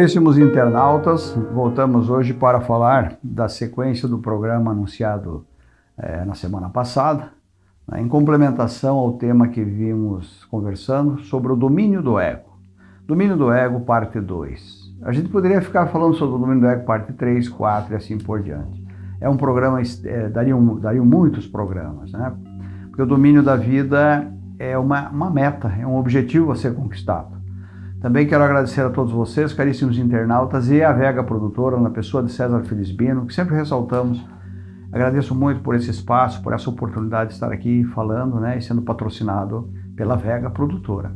Caríssimos internautas, voltamos hoje para falar da sequência do programa anunciado é, na semana passada, né, em complementação ao tema que vimos conversando sobre o domínio do ego. Domínio do ego, parte 2. A gente poderia ficar falando sobre o domínio do ego, parte 3, 4 e assim por diante. É um programa, é, dariam, dariam muitos programas, né? Porque o domínio da vida é uma, uma meta, é um objetivo a ser conquistado. Também quero agradecer a todos vocês, caríssimos internautas, e a Vega Produtora, na pessoa de César Felisbino, que sempre ressaltamos. Agradeço muito por esse espaço, por essa oportunidade de estar aqui falando né, e sendo patrocinado pela Vega Produtora.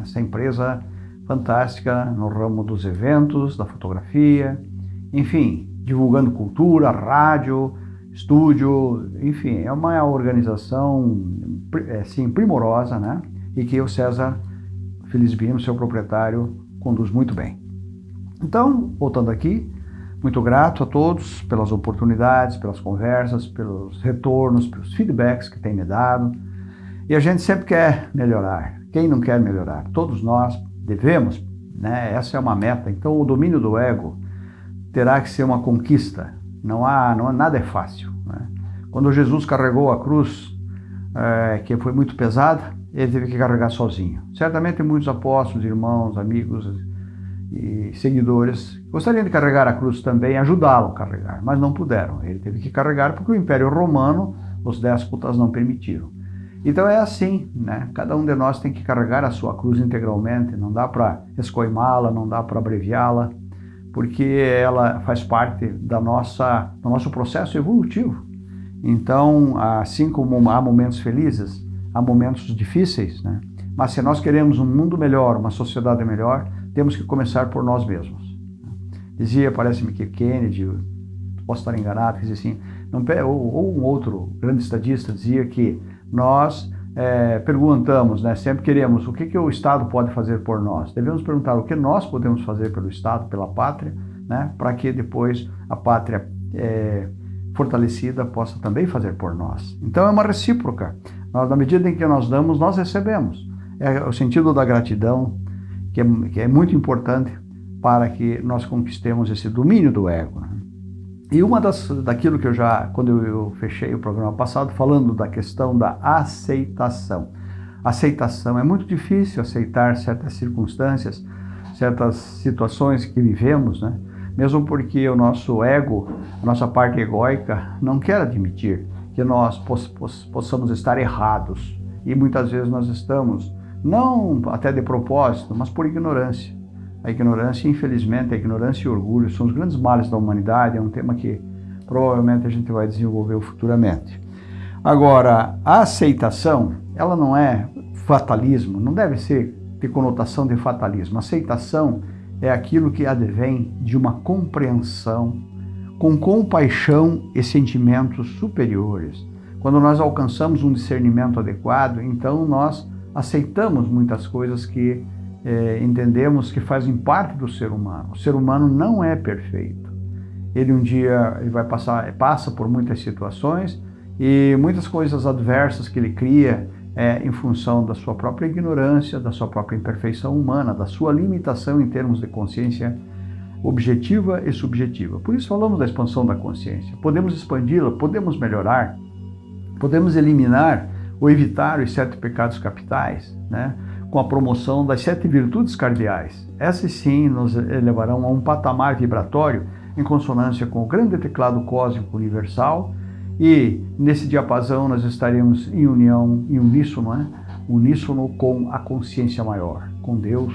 Essa empresa fantástica no ramo dos eventos, da fotografia, enfim, divulgando cultura, rádio, estúdio, enfim, é uma organização assim, primorosa, né? E que o César Felisbino, seu proprietário, conduz muito bem. Então, voltando aqui, muito grato a todos pelas oportunidades, pelas conversas, pelos retornos, pelos feedbacks que têm me dado. E a gente sempre quer melhorar. Quem não quer melhorar? Todos nós devemos, né? Essa é uma meta. Então, o domínio do ego terá que ser uma conquista. Não há, não há nada é fácil. Né? Quando Jesus carregou a cruz, é, que foi muito pesada, ele teve que carregar sozinho. Certamente muitos apóstolos, irmãos, amigos e seguidores gostariam de carregar a cruz também, ajudá-lo a carregar, mas não puderam. Ele teve que carregar porque o Império Romano, os déspotas não permitiram. Então é assim, né? Cada um de nós tem que carregar a sua cruz integralmente, não dá para escoimá-la, não dá para abreviá-la, porque ela faz parte da nossa, do nosso processo evolutivo. Então, assim como há momentos felizes, há momentos difíceis, né? Mas se nós queremos um mundo melhor, uma sociedade melhor, temos que começar por nós mesmos. Dizia, parece-me que Kennedy, posso estar enganado, dizia assim, não, ou, ou, um outro grande estadista dizia que nós é, perguntamos, né, sempre queremos o que, que o Estado pode fazer por nós. Devemos perguntar o que nós podemos fazer pelo Estado, pela pátria, né, para que depois a pátria é, fortalecida possa também fazer por nós. Então é uma recíproca. Nós, na medida em que nós damos, nós recebemos. É o sentido da gratidão, que é, que é muito importante para que nós conquistemos esse domínio do ego. Né? E uma das, daquilo que eu já, quando eu, eu fechei o programa passado, falando da questão da aceitação. Aceitação, é muito difícil aceitar certas circunstâncias, certas situações que vivemos, né? mesmo porque o nosso ego, a nossa parte egóica, não quer admitir que nós poss poss possamos estar errados. E muitas vezes nós estamos, não até de propósito, mas por ignorância. A ignorância, infelizmente, a ignorância e o orgulho são os grandes males da humanidade, é um tema que provavelmente a gente vai desenvolver futuramente. Agora, a aceitação, ela não é fatalismo, não deve ser ter conotação de fatalismo. Aceitação é aquilo que advém de uma compreensão com compaixão e sentimentos superiores. Quando nós alcançamos um discernimento adequado, então nós aceitamos muitas coisas que é, entendemos que fazem parte do ser humano. O ser humano não é perfeito. Ele um dia ele vai passar, passa por muitas situações e muitas coisas adversas que ele cria é, em função da sua própria ignorância, da sua própria imperfeição humana, da sua limitação em termos de consciência objetiva e subjetiva. Por isso falamos da expansão da consciência. Podemos expandi-la, podemos melhorar, podemos eliminar ou evitar os sete pecados capitais, né? com a promoção das sete virtudes cardeais. Essas sim nos elevarão a um patamar vibratório em consonância com o grande teclado cósmico universal e nesse diapasão nós estaremos em união, em uníssono, né? uníssono com a consciência maior, com Deus,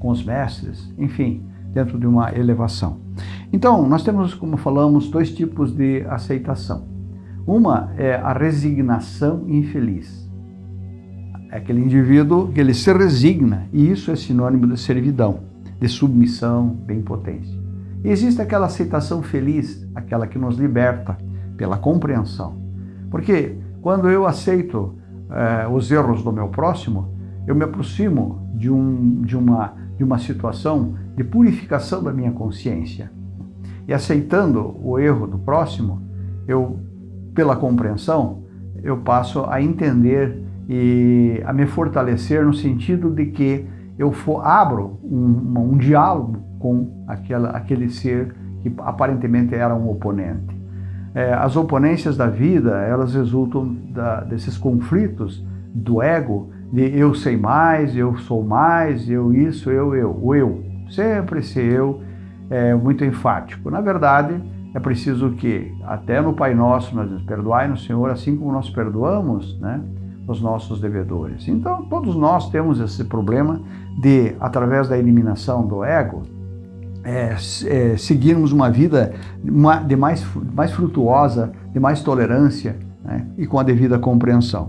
com os mestres, enfim, dentro de uma elevação. Então, nós temos, como falamos, dois tipos de aceitação. Uma é a resignação infeliz. É aquele indivíduo que ele se resigna, e isso é sinônimo de servidão, de submissão, de impotência. E existe aquela aceitação feliz, aquela que nos liberta pela compreensão. Porque quando eu aceito eh, os erros do meu próximo, eu me aproximo de, um, de, uma, de uma situação de purificação da minha consciência. E aceitando o erro do próximo, eu, pela compreensão, eu passo a entender e a me fortalecer no sentido de que eu for, abro um, um diálogo com aquela, aquele ser que aparentemente era um oponente. É, as oponências da vida, elas resultam da, desses conflitos do ego, de eu sei mais, eu sou mais, eu isso, eu, eu, o eu. Sempre esse eu é muito enfático. Na verdade, é preciso que, até no Pai Nosso, nós nos perdoai no Senhor, assim como nós perdoamos né, os nossos devedores. Então, todos nós temos esse problema de, através da eliminação do ego, é, é, seguirmos uma vida de mais, mais frutuosa, de mais tolerância né, e com a devida compreensão.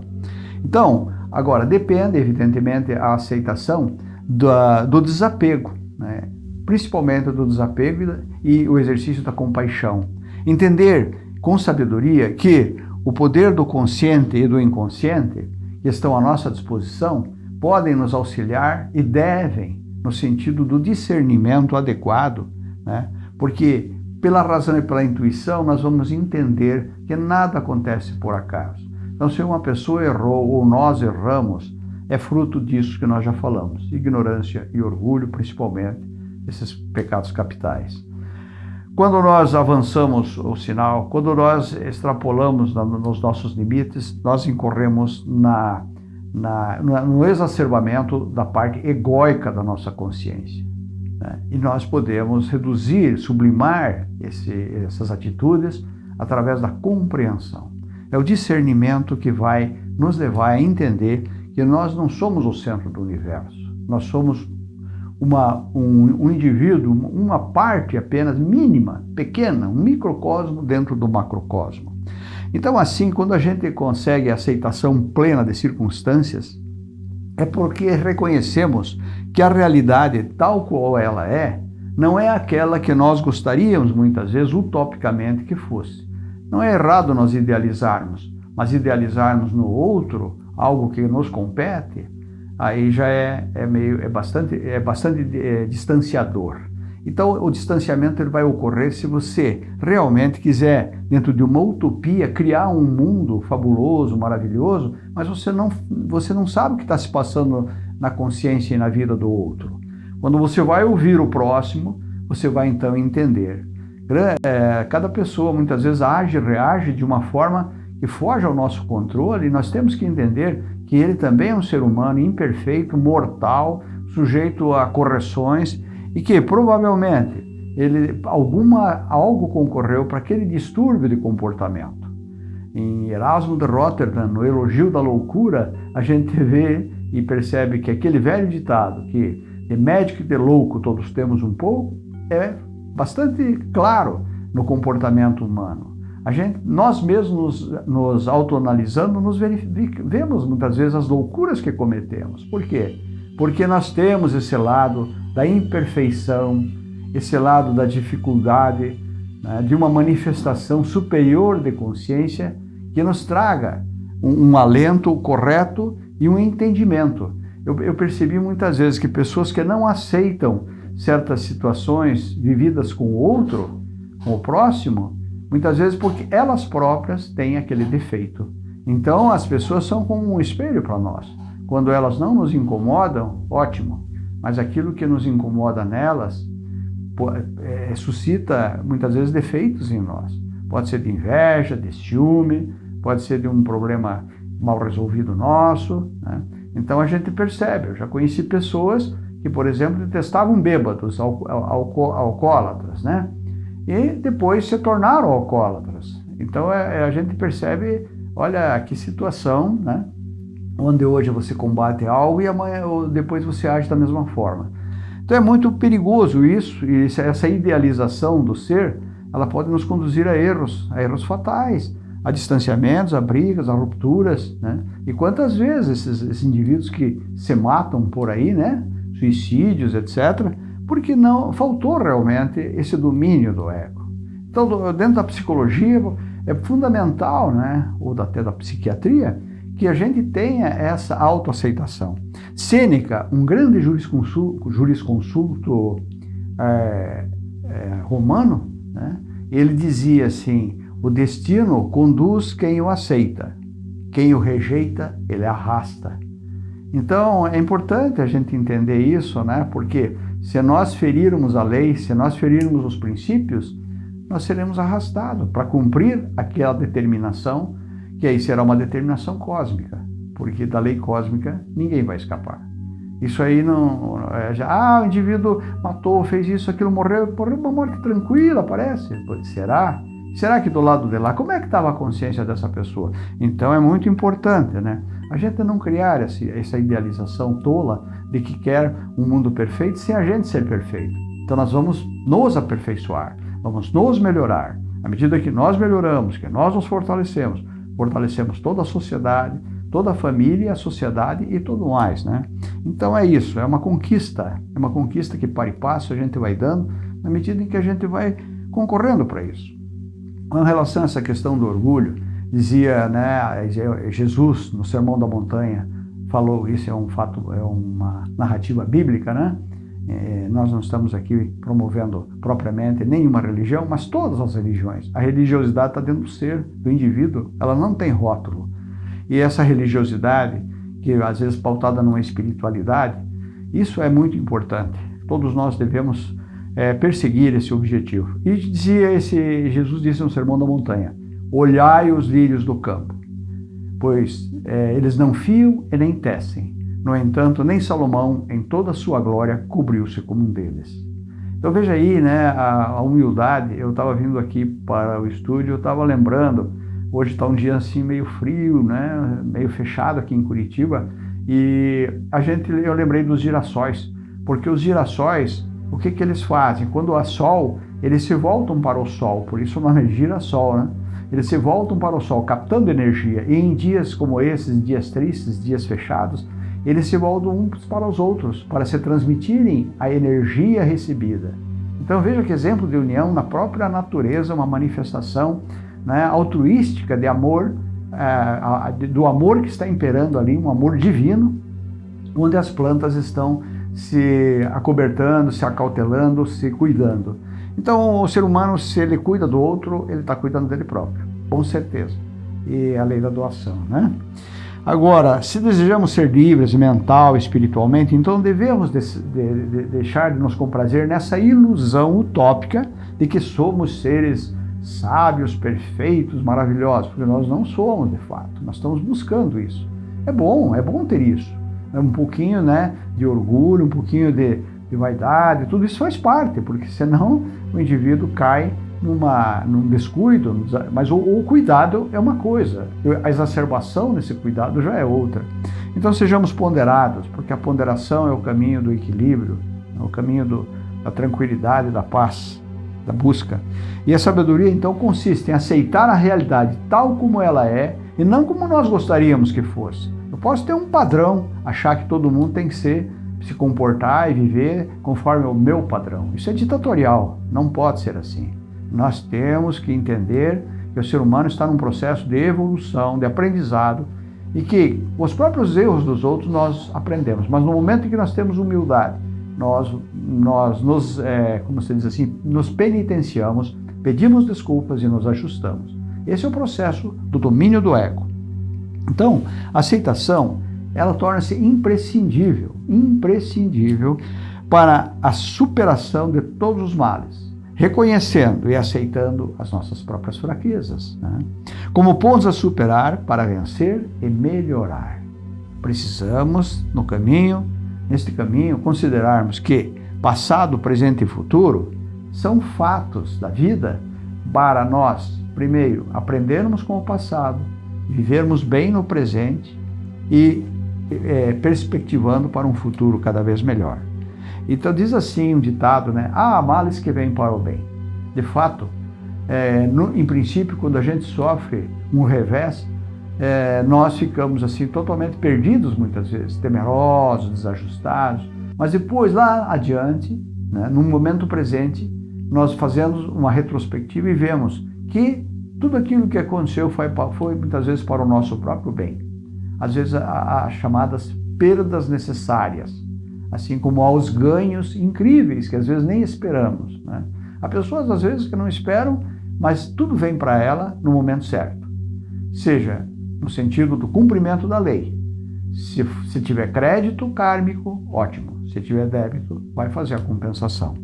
Então, agora, depende, evidentemente, a aceitação do, do desapego, né, principalmente do desapego e o exercício da compaixão. Entender com sabedoria que o poder do consciente e do inconsciente que estão à nossa disposição podem nos auxiliar e devem no sentido do discernimento adequado, né? porque pela razão e pela intuição nós vamos entender que nada acontece por acaso. Então, se uma pessoa errou ou nós erramos, é fruto disso que nós já falamos, ignorância e orgulho, principalmente, esses pecados capitais. Quando nós avançamos o sinal, quando nós extrapolamos nos nossos limites, nós incorremos na na, no exacerbamento da parte egóica da nossa consciência. Né? E nós podemos reduzir, sublimar esse, essas atitudes através da compreensão. É o discernimento que vai nos levar a entender que nós não somos o centro do universo. Nós somos uma, um, um indivíduo, uma parte apenas mínima, pequena, um microcosmo dentro do macrocosmo. Então, assim, quando a gente consegue a aceitação plena de circunstâncias, é porque reconhecemos que a realidade, tal qual ela é, não é aquela que nós gostaríamos, muitas vezes, utopicamente que fosse. Não é errado nós idealizarmos, mas idealizarmos no outro algo que nos compete, aí já é, é meio, é bastante, é bastante é, distanciador. Então, o distanciamento ele vai ocorrer se você realmente quiser, dentro de uma utopia, criar um mundo fabuloso, maravilhoso, mas você não, você não sabe o que está se passando na consciência e na vida do outro. Quando você vai ouvir o próximo, você vai então entender. É, cada pessoa muitas vezes age, reage de uma forma que foge ao nosso controle nós temos que entender que ele também é um ser humano imperfeito, mortal, sujeito a correções e que provavelmente ele, alguma, algo concorreu para aquele distúrbio de comportamento. Em Erasmo de Rotterdam, no Elogio da Loucura, a gente vê e percebe que aquele velho ditado que de médico e de louco todos temos um pouco, é bastante claro no comportamento humano. A gente, nós mesmos nos, nos autoanalisando, nos vemos muitas vezes as loucuras que cometemos. Por quê? Porque nós temos esse lado da imperfeição, esse lado da dificuldade, né, de uma manifestação superior de consciência que nos traga um, um alento correto e um entendimento. Eu, eu percebi muitas vezes que pessoas que não aceitam certas situações vividas com o outro, com o próximo, muitas vezes porque elas próprias têm aquele defeito. Então as pessoas são como um espelho para nós. Quando elas não nos incomodam, ótimo mas aquilo que nos incomoda nelas é, suscita muitas vezes defeitos em nós. Pode ser de inveja, de ciúme, pode ser de um problema mal resolvido nosso. Né? Então a gente percebe. Eu já conheci pessoas que, por exemplo, detestavam bêbados, alcoólatras, né? E depois se tornaram alcoólatras. Então é, é, a gente percebe, olha que situação, né? onde hoje você combate algo e amanhã ou depois você age da mesma forma. Então é muito perigoso isso, e essa idealização do ser, ela pode nos conduzir a erros, a erros fatais, a distanciamentos, a brigas, a rupturas, né? E quantas vezes esses, esses indivíduos que se matam por aí, né? Suicídios, etc., porque não faltou realmente esse domínio do ego. Então, dentro da psicologia, é fundamental, né? Ou até da psiquiatria, que a gente tenha essa autoaceitação. Sêneca, um grande jurisconsulto, jurisconsulto é, é, romano, né, ele dizia assim, o destino conduz quem o aceita, quem o rejeita, ele arrasta. Então, é importante a gente entender isso, né? Porque Se nós ferirmos a lei, se nós ferirmos os princípios, nós seremos arrastados para cumprir aquela determinação, que aí será uma determinação cósmica, porque da lei cósmica ninguém vai escapar. Isso aí não. É, já, ah, o indivíduo matou, fez isso, aquilo, morreu, morreu uma morte tranquila, parece. Será? Será que do lado de lá, como é que estava a consciência dessa pessoa? Então é muito importante, né? A gente não criar essa, idealização tola de que quer um mundo perfeito sem a gente ser perfeito. Então nós vamos nos aperfeiçoar, vamos nos melhorar. À medida que nós melhoramos, que nós nos fortalecemos, fortalecemos toda a sociedade, toda a família, a sociedade e tudo mais, né? Então é isso, é uma conquista, é uma conquista que para e passo a gente vai dando na medida em que a gente vai concorrendo para isso. Com relação a essa questão do orgulho, dizia né, Jesus no Sermão da Montanha, falou, isso é um fato, é uma narrativa bíblica, né? É, nós não estamos aqui promovendo propriamente nenhuma religião, mas todas as religiões. A religiosidade está dentro do ser, do indivíduo, ela não tem rótulo. E essa religiosidade, que às vezes pautada numa espiritualidade, isso é muito importante. Todos nós devemos é, perseguir esse objetivo. E dizia esse, Jesus disse no Sermão da Montanha, olhai os lírios do campo, pois é, eles não fiam e nem tecem. No entanto, nem Salomão, em toda a sua glória, cobriu-se como um deles. Então veja aí, né, a, a humildade. Eu estava vindo aqui para o estúdio, eu estava lembrando, hoje está um dia assim meio frio, né, meio fechado aqui em Curitiba, e a gente, eu lembrei dos girassóis, porque os girassóis o que, que eles fazem? Quando há sol, eles se voltam para o sol, por isso o nome é girassol, né? Eles se voltam para o sol, captando energia. E em dias como esses, dias tristes, dias fechados, eles se voltam uns para os outros, para se transmitirem a energia recebida. Então veja que exemplo de união na própria natureza, uma manifestação né, altruística de amor, é, do amor que está imperando ali, um amor divino, onde as plantas estão se acobertando, se acautelando, se cuidando. Então, o ser humano, se ele cuida do outro, ele está cuidando dele próprio, com certeza. E a lei da doação, né? Agora, se desejamos ser livres mental, espiritualmente, então devemos de, de, de deixar de nos comprazer nessa ilusão utópica de que somos seres sábios, perfeitos, maravilhosos, porque nós não somos de fato, nós estamos buscando isso. É bom, é bom ter isso um pouquinho né, de orgulho, um pouquinho de, de vaidade, tudo isso faz parte, porque senão o indivíduo cai numa, num descuido, mas o, o, cuidado é uma coisa, a exacerbação nesse cuidado já é outra. Então sejamos ponderados, porque a ponderação é o caminho do equilíbrio, é o caminho do, da tranquilidade, da paz, da busca. E a sabedoria então consiste em aceitar a realidade tal como ela é e não como nós gostaríamos que fosse posso ter um padrão, achar que todo mundo tem que ser, se comportar e viver conforme o meu padrão. Isso é ditatorial, não pode ser assim. Nós temos que entender que o ser humano está num processo de evolução, de aprendizado, e que os próprios erros dos outros nós aprendemos. Mas no momento em que nós temos humildade, nós, nós nos, é, como se diz assim, nos penitenciamos, pedimos desculpas e nos ajustamos. Esse é o processo do domínio do ego. Então, a aceitação, ela torna-se imprescindível, imprescindível para a superação de todos os males, reconhecendo e aceitando as nossas próprias fraquezas, né? como pontos a superar para vencer e melhorar. Precisamos, no caminho, neste caminho, considerarmos que passado, presente e futuro são fatos da vida para nós, primeiro, aprendermos com o passado, vivermos bem no presente e é, perspectivando para um futuro cada vez melhor. Então diz assim um ditado, né? Há males que vêm para o bem. De fato, é, no, em princípio, quando a gente sofre um revés, é, nós ficamos assim totalmente perdidos muitas vezes, temerosos, desajustados. Mas depois, lá adiante, né, no momento presente, nós fazemos uma retrospectiva e vemos que tudo aquilo que aconteceu foi, foi muitas vezes para o nosso próprio bem. Às vezes há chamadas perdas necessárias, assim como há os ganhos incríveis que às vezes nem esperamos. Né? Há pessoas às vezes que não esperam, mas tudo vem para ela no momento certo. Seja no sentido do cumprimento da lei. Se, se tiver crédito kármico, ótimo. Se tiver débito, vai fazer a compensação.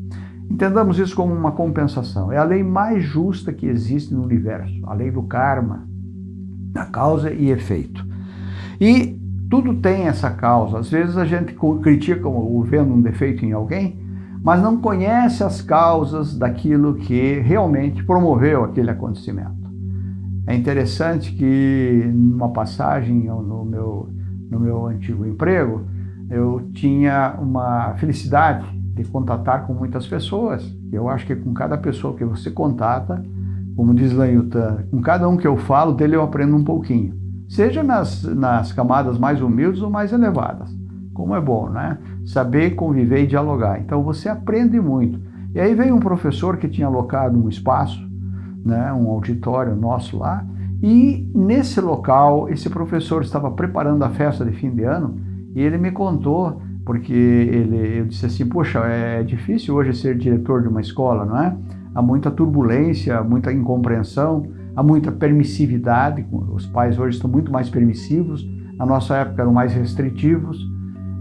Entendamos isso como uma compensação. É a lei mais justa que existe no universo, a lei do karma, da causa e efeito. E tudo tem essa causa. Às vezes a gente critica ou vendo um defeito em alguém, mas não conhece as causas daquilo que realmente promoveu aquele acontecimento. É interessante que numa passagem no meu, no meu antigo emprego, eu tinha uma felicidade de contatar com muitas pessoas. Eu acho que com cada pessoa que você contata, como diz Lanhutan, com cada um que eu falo, dele eu aprendo um pouquinho. Seja nas, nas camadas mais humildes ou mais elevadas. Como é bom, né? Saber conviver e dialogar. Então você aprende muito. E aí veio um professor que tinha alocado um espaço, né, um auditório nosso lá, e nesse local, esse professor estava preparando a festa de fim de ano e ele me contou, porque ele, eu disse assim, poxa, é difícil hoje ser diretor de uma escola, não é? Há muita turbulência, muita incompreensão, há muita permissividade, os pais hoje estão muito mais permissivos, na nossa época eram mais restritivos.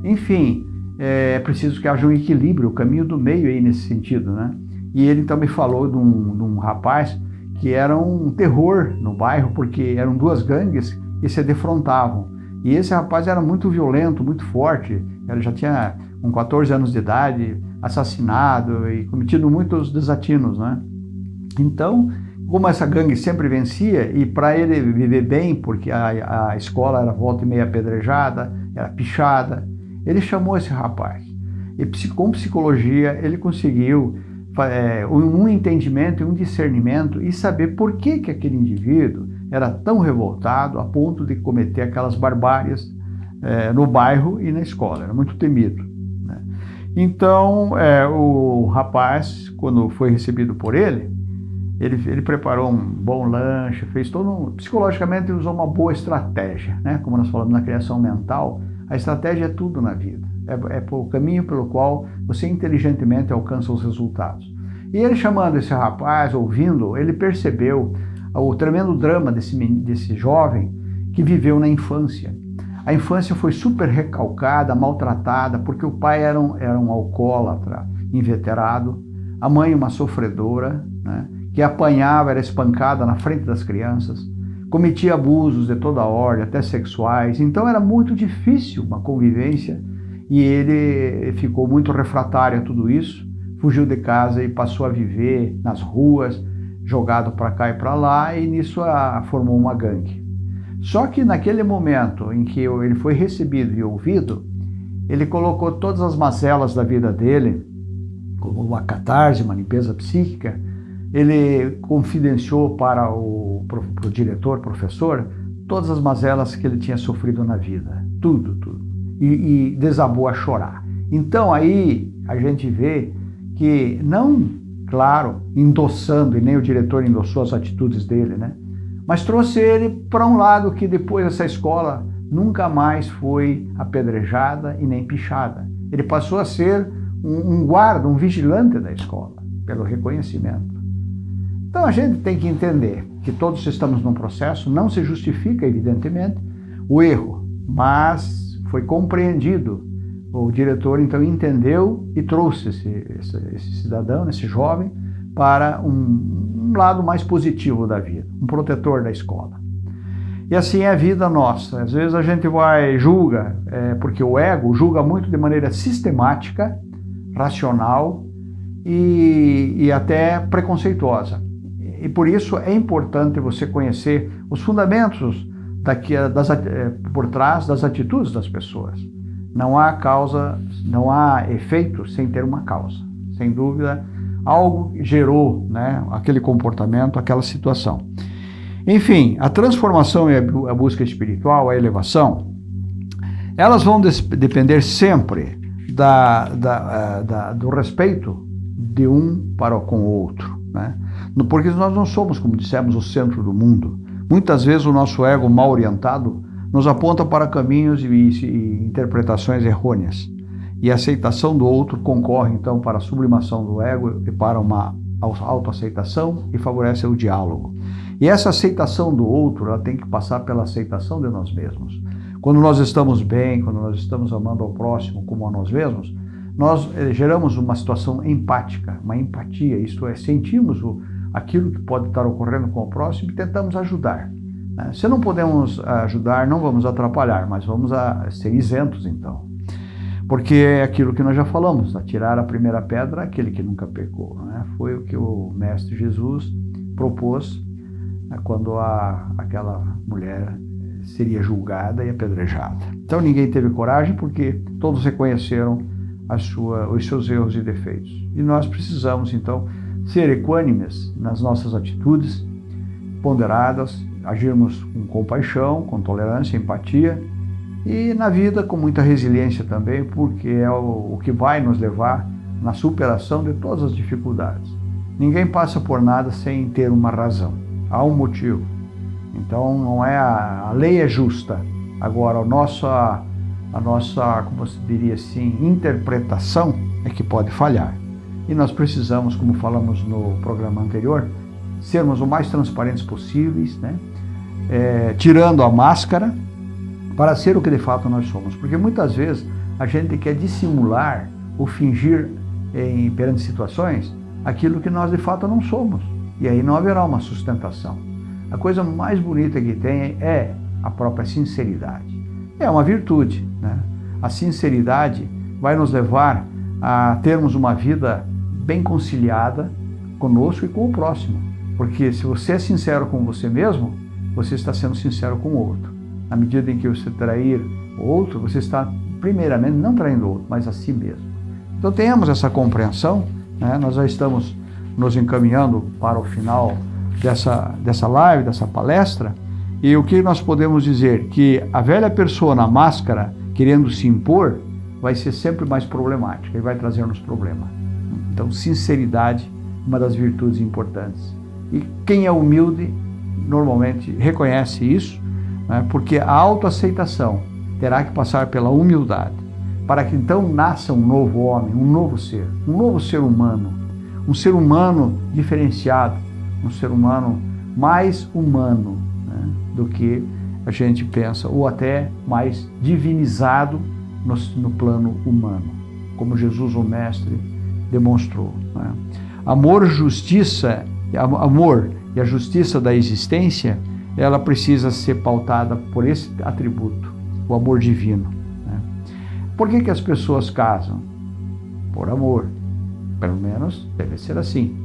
Enfim, é preciso que haja um equilíbrio, o caminho do meio aí nesse sentido, né? E ele então me falou de um, de um rapaz que era um terror no bairro, porque eram duas gangues que se defrontavam. E esse rapaz era muito violento, muito forte, ele já tinha com 14 anos de idade, assassinado e cometido muitos desatinos, né? Então, como essa gangue sempre vencia, e para ele viver bem, porque a, a escola era volta e meia apedrejada, era pichada, ele chamou esse rapaz. E com psicologia ele conseguiu é, um entendimento e um discernimento e saber por que, que aquele indivíduo era tão revoltado a ponto de cometer aquelas barbáries é, no bairro e na escola. Era muito temido. Né? Então, é, o rapaz, quando foi recebido por ele, ele, ele, preparou um bom lanche, fez todo um, psicologicamente ele usou uma boa estratégia, né? Como nós falamos na criação mental, a estratégia é tudo na vida. É, é o caminho pelo qual você inteligentemente alcança os resultados. E ele chamando esse rapaz, ouvindo, ele percebeu o tremendo drama desse, desse jovem que viveu na infância. A infância foi super recalcada, maltratada, porque o pai era um, era um alcoólatra inveterado, a mãe uma sofredora, né, que apanhava, era espancada na frente das crianças, cometia abusos de toda ordem, até sexuais. Então era muito difícil uma convivência e ele ficou muito refratário a tudo isso, fugiu de casa e passou a viver nas ruas, jogado para cá e para lá, e nisso a, formou uma gangue. Só que naquele momento em que ele foi recebido e ouvido, ele colocou todas as mazelas da vida dele, como uma catarse, uma limpeza psíquica, ele confidenciou para o, diretor, professor, todas as mazelas que ele tinha sofrido na vida, tudo, tudo e, e desabou a chorar. Então aí a gente vê que não, claro, endossando, e nem o diretor endossou as atitudes dele, né? Mas trouxe ele para um lado que depois essa escola nunca mais foi apedrejada e nem pichada. Ele passou a ser um, um guarda, um vigilante da escola, pelo reconhecimento. Então a gente tem que entender que todos estamos num processo, não se justifica, evidentemente, o erro, mas foi compreendido. O diretor então entendeu e trouxe esse, esse, esse cidadão, esse jovem, para um, um, lado mais positivo da vida, um protetor da escola. E assim é a vida nossa. Às vezes a gente vai, julga, é, porque o ego julga muito de maneira sistemática, racional e, e até preconceituosa. E por isso é importante você conhecer os fundamentos daqui, das, eh, por trás das atitudes das pessoas. Não há causa, não há efeito sem ter uma causa. Sem dúvida, algo gerou né, aquele comportamento, aquela situação. Enfim, a transformação e a busca espiritual, a elevação, elas vão depender sempre da, da, eh, da, do respeito de um para com o outro. Né? Porque nós não somos, como dissemos, o centro do mundo. Muitas vezes o nosso ego mal orientado nos aponta para caminhos e, e interpretações errôneas. E a aceitação do outro concorre então para a sublimação do ego e para uma autoaceitação e favorece o diálogo. E essa aceitação do outro, ela tem que passar pela aceitação de nós mesmos. Quando nós estamos bem, quando nós estamos amando ao próximo como a nós mesmos, nós eh, geramos uma situação empática, uma empatia, isto é, sentimos o, aquilo que pode estar ocorrendo com o próximo e tentamos ajudar. Né? Se não podemos ajudar, não vamos atrapalhar, mas vamos ser isentos então. Porque é aquilo que nós já falamos, atirar a primeira pedra aquele que nunca pecou. Né? Foi o que o Mestre Jesus propôs né, quando a, aquela mulher seria julgada e apedrejada. Então ninguém teve coragem porque todos reconheceram sua, os seus erros e defeitos. E nós precisamos então ser equânimes nas nossas atitudes, ponderadas, agirmos com compaixão, com tolerância, empatia e na vida com muita resiliência também, porque é o, que vai nos levar na superação de todas as dificuldades. Ninguém passa por nada sem ter uma razão, há um motivo. Então não é a, a lei é justa. Agora a nossa a nossa, como se diria assim, interpretação é que pode falhar. E nós precisamos, como falamos no programa anterior, sermos o mais transparentes possíveis, né? É, tirando a máscara para ser o que de fato nós somos. Porque muitas vezes a gente quer dissimular ou fingir em, perante situações aquilo que nós de fato não somos. E aí não haverá uma sustentação. A coisa mais bonita que tem é a própria sinceridade. É uma virtude. Né? A sinceridade vai nos levar a termos uma vida bem conciliada conosco e com o próximo. Porque se você é sincero com você mesmo, você está sendo sincero com o outro. Na medida em que você trair o outro, você está, primeiramente, não traindo o outro, mas a si mesmo. Então tenhamos essa compreensão, né? nós já estamos nos encaminhando para o final dessa, dessa live, dessa palestra, e o que nós podemos dizer? Que a velha pessoa na máscara, querendo se impor, vai ser sempre mais problemática e vai trazer-nos problemas. Então, sinceridade, uma das virtudes importantes. E quem é humilde, normalmente reconhece isso, né, porque a autoaceitação terá que passar pela humildade, para que então nasça um novo homem, um novo ser, um novo ser humano, um ser humano diferenciado, um ser humano mais humano, do que a gente pensa, ou até mais divinizado no, no plano humano, como Jesus, o Mestre, demonstrou. Né? Amor, justiça, amor e a justiça da existência, ela precisa ser pautada por esse atributo, o amor divino. Né? Por que, que as pessoas casam? Por amor. Pelo menos deve ser assim.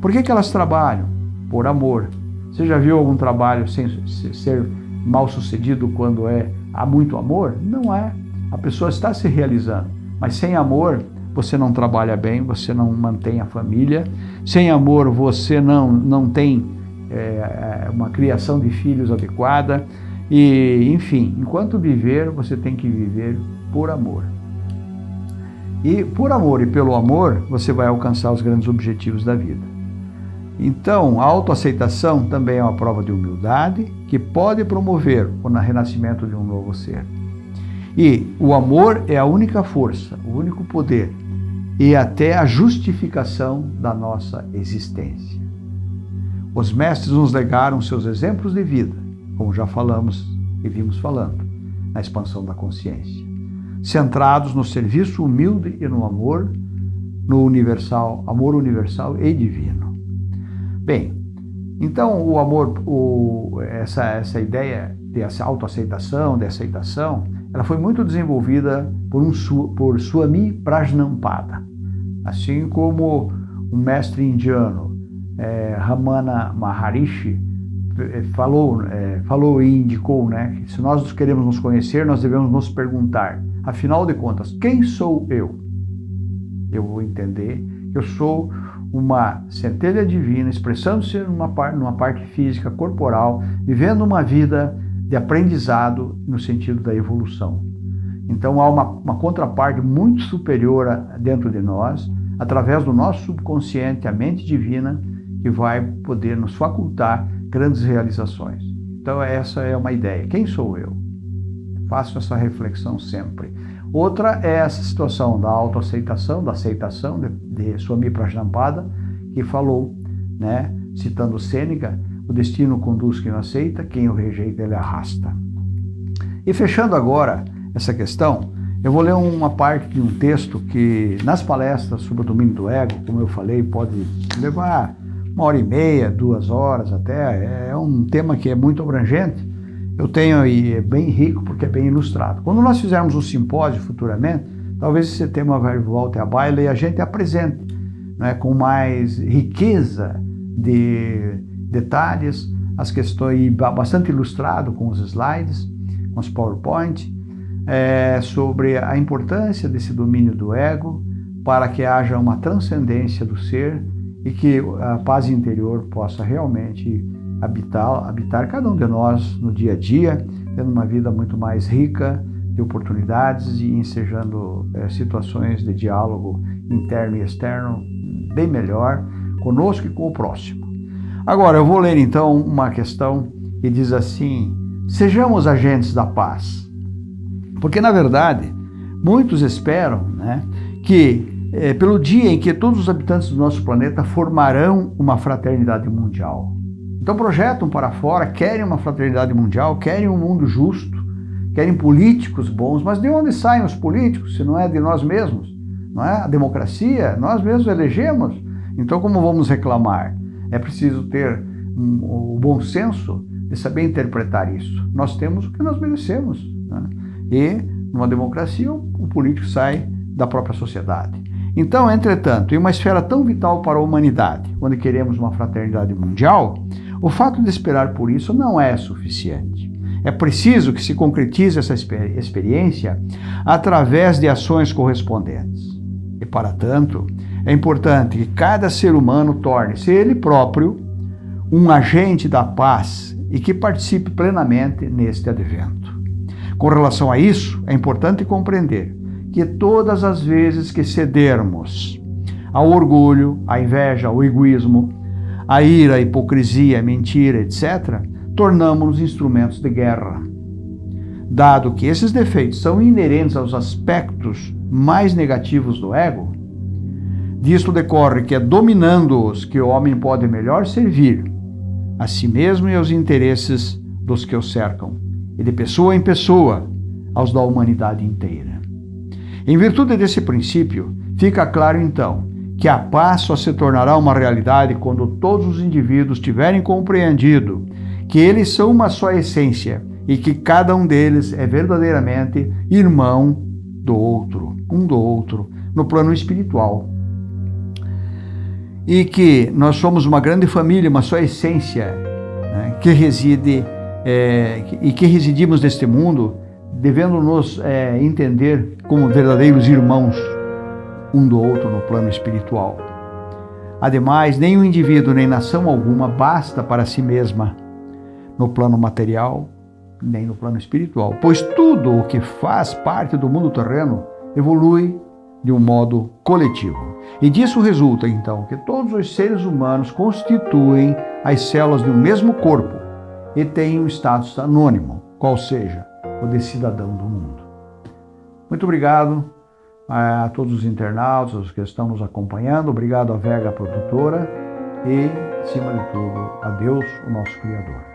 Por que, que elas trabalham? Por amor. Você já viu algum trabalho sem ser mal sucedido quando é há muito amor? Não é. A pessoa está se realizando, mas sem amor você não trabalha bem, você não mantém a família. Sem amor você não, não tem é, uma criação de filhos adequada. E, enfim, enquanto viver, você tem que viver por amor. E por amor e pelo amor, você vai alcançar os grandes objetivos da vida. Então, a autoaceitação também é uma prova de humildade que pode promover o renascimento de um novo ser. E o amor é a única força, o único poder e até a justificação da nossa existência. Os mestres nos legaram seus exemplos de vida, como já falamos e vimos falando, na expansão da consciência, centrados no serviço humilde e no amor, no universal, amor universal e divino. Bem, então o amor, o, essa, essa ideia dessa autoaceitação, de aceitação, ela foi muito desenvolvida por, um, por Swami Prajnampada, assim como um mestre indiano, é, Ramana Maharishi, é, falou, é, falou e indicou né, que se nós queremos nos conhecer, nós devemos nos perguntar, afinal de contas, quem sou eu? Eu vou entender que eu sou uma centelha divina expressando-se numa, numa parte física, corporal, vivendo uma vida de aprendizado no sentido da evolução. Então há uma, uma contraparte muito superior dentro de nós, através do nosso subconsciente, a mente divina, que vai poder nos facultar grandes realizações. Então essa é uma ideia. Quem sou eu? Faço essa reflexão sempre. Outra é essa situação da autoaceitação, da aceitação de, de Swami Prajnapada, que falou, né, citando Sêneca, o destino conduz quem o aceita, quem o rejeita ele arrasta. E fechando agora essa questão, Eu vou ler uma parte de um texto que, nas palestras sobre o domínio do ego, como eu falei, pode levar uma hora e meia, duas horas até. É um tema que é muito abrangente. Eu tenho e é bem rico porque é bem ilustrado. Quando nós fizermos um simpósio futuramente, talvez esse tema vai voltar à baila e a gente apresente né, com mais riqueza de detalhes as questões, bastante ilustrado com os slides, com os PowerPoint, é, sobre a importância desse domínio do ego para que haja uma transcendência do ser e que a paz interior possa realmente habitar, habitar cada um de nós no dia a dia, tendo uma vida muito mais rica de oportunidades e ensejando é, situações de diálogo interno e externo bem melhor conosco e com o próximo. Agora, eu vou ler então uma questão que diz assim: Sejamos agentes da paz. Porque, na verdade, muitos esperam né, que, é, pelo dia em que todos os habitantes do nosso planeta formarão uma fraternidade mundial. Então, projetam para fora, querem uma fraternidade mundial, querem um mundo justo, querem políticos bons, mas de onde saem os políticos se não é de nós mesmos? Não é? A democracia, nós mesmos elegemos. Então, como vamos reclamar? É preciso ter um, o bom senso de saber interpretar isso. Nós temos o que nós merecemos. Né? E, numa democracia, o político sai da própria sociedade. Então, entretanto, em uma esfera tão vital para a humanidade, onde queremos uma fraternidade mundial, o fato de esperar por isso não é suficiente. É preciso que se concretize essa experiência através de ações correspondentes. E, para tanto, é importante que cada ser humano torne-se ele próprio um agente da paz e que participe plenamente neste advento. Com relação a isso, é importante compreender que todas as vezes que cedermos ao orgulho, à inveja, ao egoísmo, à ira, à hipocrisia, à mentira, etc., tornamos-nos instrumentos de guerra. Dado que esses defeitos são inerentes aos aspectos mais negativos do ego, disto decorre que é dominando-os que o homem pode melhor servir a si mesmo e aos interesses dos que o cercam e de pessoa em pessoa aos da humanidade inteira. Em virtude desse princípio, fica claro então que a paz só se tornará uma realidade quando todos os indivíduos tiverem compreendido que eles são uma só essência e que cada um deles é verdadeiramente irmão do outro, um do outro, no plano espiritual. E que nós somos uma grande família, uma só essência, né, que reside é, e que residimos neste mundo, devendo nos é, entender como verdadeiros irmãos um do outro no plano espiritual. Ademais, nenhum indivíduo nem nação alguma basta para si mesma no plano material, nem no plano espiritual, pois tudo o que faz parte do mundo terreno evolui de um modo coletivo. E disso resulta, então, que todos os seres humanos constituem as células um mesmo corpo, e tem um status anônimo, qual seja o de cidadão do mundo. Muito obrigado eh, a todos os internautas, que estão nos acompanhando, obrigado à Vega Produtora e, acima de tudo, a Deus, o nosso Criador.